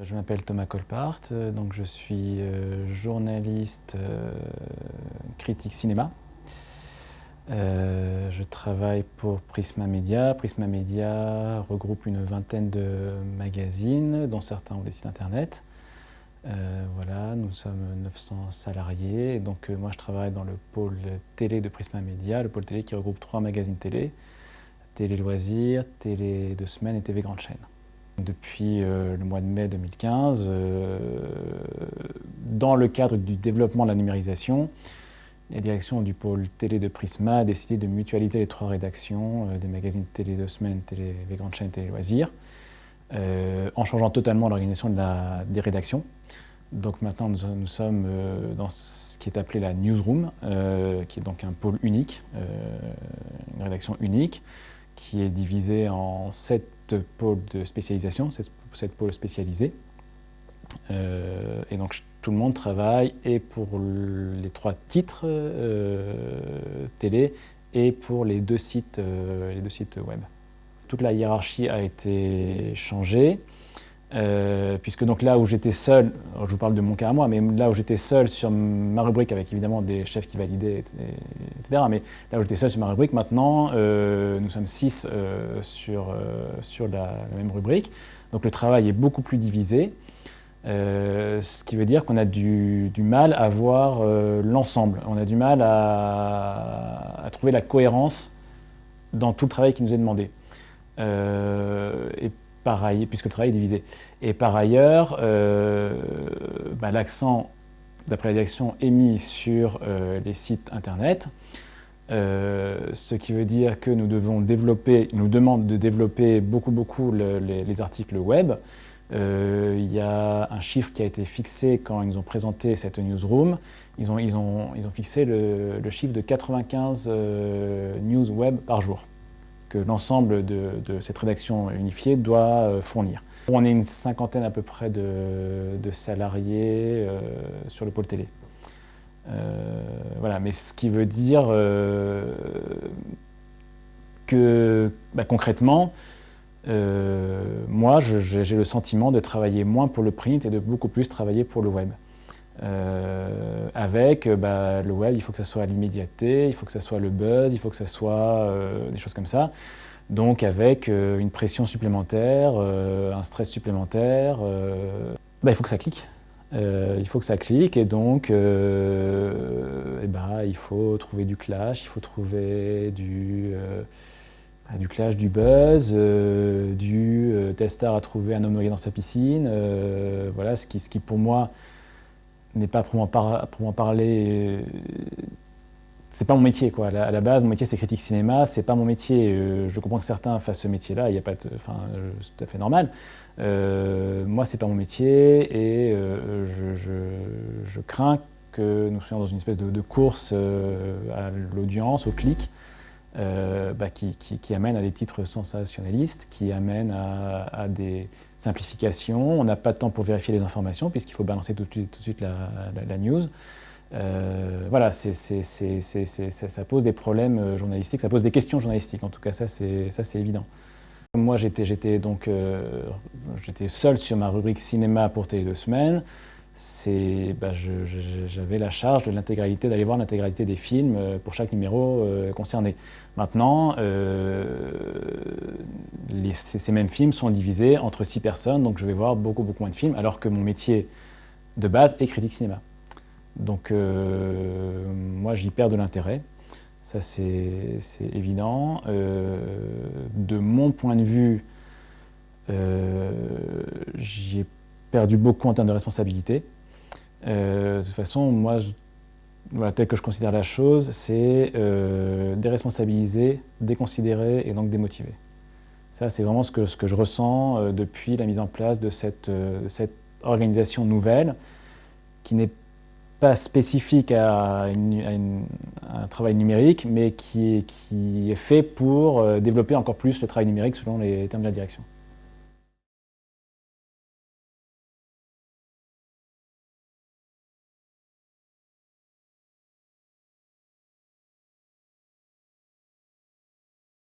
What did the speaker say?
Je m'appelle Thomas Colpart, donc je suis euh, journaliste euh, critique cinéma. Euh, je travaille pour Prisma Media. Prisma Media regroupe une vingtaine de magazines, dont certains ont des sites internet. voilà, nous sommes 900 salariés, donc moi je travaille dans le pôle télé de Prisma Media, le pôle télé qui regroupe trois magazines télé, Télé Loisirs, Télé de Semaine et TV Grande Chaîne. Depuis euh, le mois de mai 2015, euh, dans le cadre du développement de la numérisation, la direction du pôle télé de Prisma a décidé de mutualiser les trois rédactions euh, des magazines télé de semaine, télé, les grandes chaînes télé loisirs, en changeant totalement l'organisation de des rédactions. Donc maintenant, nous, sommes dans ce qui est appelé la newsroom, qui est donc un pôle unique, une rédaction unique, qui est divisée en sept pôles de spécialisation, sept pôles spécialisés. Euh, et donc tout le monde travaille et pour les trois titres euh, télé et pour les deux sites, euh, les deux sites web. Toute la hiérarchie a été changée. Euh, puisque donc là où j'étais seul, je vous parle de mon cas à moi, mais là où j'étais seul sur ma rubrique avec évidemment des chefs qui validaient, etc. Mais là où j'étais seul sur ma rubrique, maintenant euh, nous sommes six euh, sur, sur la, même rubrique. Donc le travail est beaucoup plus divisé, ce qui veut dire qu'on a du, mal à voir l'ensemble. On a du mal à, trouver la cohérence dans tout le travail qui nous est demandé. Puisque le travail est divisé. Et par ailleurs, euh, bah, l'accent, d'après la direction, est mis sur euh, les sites Internet, euh, ce qui veut dire que nous devons développer, ils nous demandent de développer beaucoup, beaucoup les, articles web. il y a un chiffre qui a été fixé quand ils nous ont présenté cette newsroom. Ils ont, ils ont, ils ont fixé le chiffre de 95 news web par jour que l'ensemble de, cette rédaction unifiée doit euh, fournir. On est une cinquantaine à peu près de, salariés euh, sur le pôle télé. Euh, voilà, mais ce qui veut dire que bah, concrètement, moi j'ai le sentiment de travailler moins pour le print et de beaucoup plus travailler pour le web. Euh, avec euh, bah, le web, il faut que ça soit l'immédiateté, il faut que ça soit le buzz, il faut que ça soit euh, des choses comme ça. Donc avec une pression supplémentaire, un stress supplémentaire, bah, il faut que ça clique. il faut que ça clique et donc et bah, il faut trouver du clash, il faut trouver du, du clash, du buzz, du testar à trouver un homme noyé dans sa piscine. voilà, ce qui, ce qui pour moi n'est pas pour m'en parler, euh, c'est pas mon métier quoi. À la, base, mon métier c'est critique cinéma, c'est pas mon métier. Euh, je comprends que certains fassent ce métier-là, il y a pas, enfin, c'est tout à fait normal. Euh, moi, c'est pas mon métier et je, crains que nous soyons dans une espèce de course à l'audience, au clic, euh, bah, qui, amène à des titres sensationnalistes, qui amène à, des simplifications. On n'a pas de temps pour vérifier les informations puisqu'il faut balancer tout, de suite la, news. Euh, voilà, ça pose des problèmes euh, journalistiques, ça pose des questions journalistiques, en tout cas ça c'est évident. Moi j'étais donc j'étais seul sur ma rubrique cinéma pour Télé deux semaines bah, j'avais la charge de l'intégralité, d'aller voir l'intégralité des films euh, pour chaque numéro euh, concerné. Maintenant, euh, ces mêmes films sont divisés entre six personnes, donc je vais voir beaucoup, beaucoup moins de films, alors que mon métier de base est critique cinéma. Donc moi, j'y perds de l'intérêt, ça c'est évident. de mon point de vue, j'y ai perdu beaucoup en termes de responsabilité. Euh, de toute façon, moi, tel que je considère la chose, c'est euh, déresponsabiliser, déconsidérer et donc démotiver. Ça, c'est vraiment ce que, je ressens euh, depuis la mise en place de cette, organisation nouvelle qui n'est pas spécifique à, un travail numérique, mais qui est fait pour développer encore plus le travail numérique selon les termes de la direction.